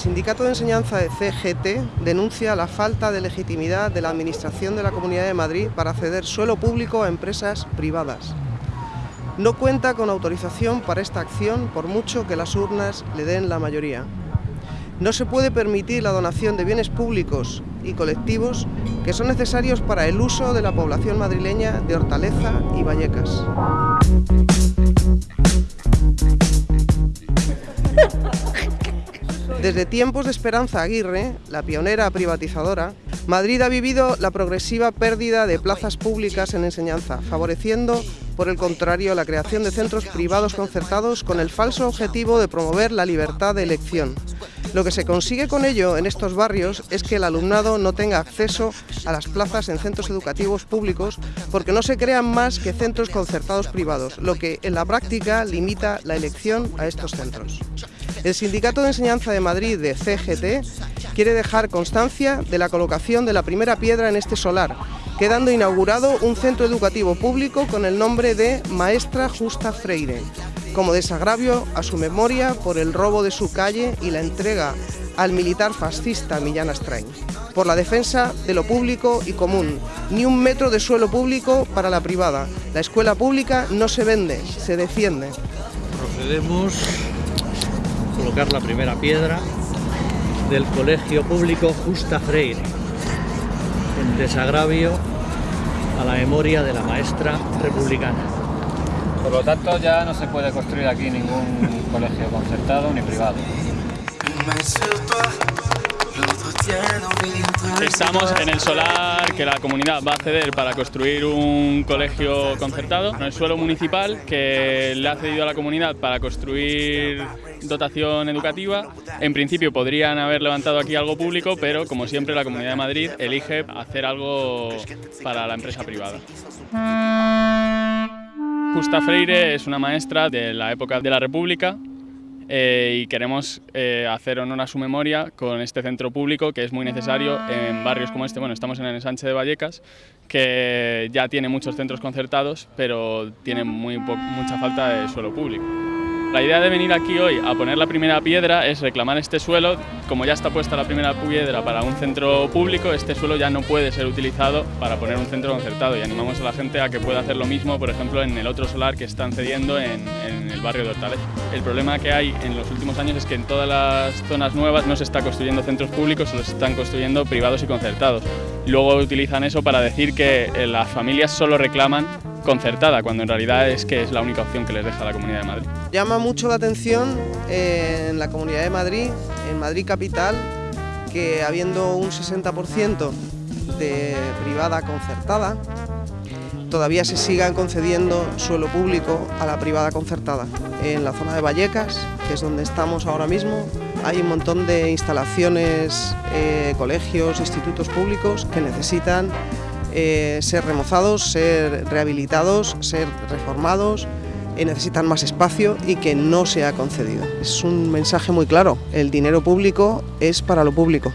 Sindicato de Enseñanza de CGT denuncia la falta de legitimidad de la Administración de la Comunidad de Madrid para ceder suelo público a empresas privadas. No cuenta con autorización para esta acción por mucho que las urnas le den la mayoría. No se puede permitir la donación de bienes públicos y colectivos que son necesarios para el uso de la población madrileña de Hortaleza y Vallecas. Desde tiempos de Esperanza Aguirre, la pionera privatizadora, Madrid ha vivido la progresiva pérdida de plazas públicas en enseñanza, favoreciendo, por el contrario, la creación de centros privados concertados con el falso objetivo de promover la libertad de elección. Lo que se consigue con ello en estos barrios es que el alumnado no tenga acceso a las plazas en centros educativos públicos porque no se crean más que centros concertados privados, lo que en la práctica limita la elección a estos centros. El Sindicato de Enseñanza de Madrid de CGT quiere dejar constancia de la colocación de la primera piedra en este solar, quedando inaugurado un centro educativo público con el nombre de Maestra Justa Freire, como desagravio a su memoria por el robo de su calle y la entrega al militar fascista Millán Astrain. Por la defensa de lo público y común, ni un metro de suelo público para la privada. La escuela pública no se vende, se defiende. Procedemos colocar la primera piedra del Colegio Público Justa Freire, en desagravio a la memoria de la maestra republicana. Por lo tanto ya no se puede construir aquí ningún colegio concertado ni privado. Estamos en el solar que la comunidad va a ceder para construir un colegio concertado, en el suelo municipal que le ha cedido a la comunidad para construir dotación educativa. En principio podrían haber levantado aquí algo público, pero como siempre la Comunidad de Madrid elige hacer algo para la empresa privada. Justa Freire es una maestra de la época de la República eh, y queremos eh, hacer honor a su memoria con este centro público que es muy necesario en barrios como este. Bueno, estamos en el ensanche de Vallecas, que ya tiene muchos centros concertados, pero tiene muy mucha falta de suelo público. La idea de venir aquí hoy a poner la primera piedra es reclamar este suelo. Como ya está puesta la primera piedra para un centro público, este suelo ya no puede ser utilizado para poner un centro concertado y animamos a la gente a que pueda hacer lo mismo, por ejemplo, en el otro solar que están cediendo en, el barrio de Hortaleza. El problema que hay en los últimos años es que en todas las zonas nuevas no se está construyendo centros públicos, solo se están construyendo privados y concertados. Luego utilizan eso para decir que eh, las familias solo reclaman concertada, cuando en realidad es que es la única opción que les deja la Comunidad de Madrid. Llama mucho la atención eh, en la Comunidad de Madrid, en Madrid Capital, que habiendo un 60% de privada concertada, todavía se sigan concediendo suelo público a la privada concertada. En la zona de Vallecas, que es donde estamos ahora mismo, hay un montón de instalaciones, eh, colegios, institutos públicos que necesitan eh, ser remozados, ser rehabilitados, ser reformados, y necesitan más espacio y que no se ha concedido. Es un mensaje muy claro, el dinero público es para lo público.